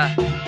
Bye.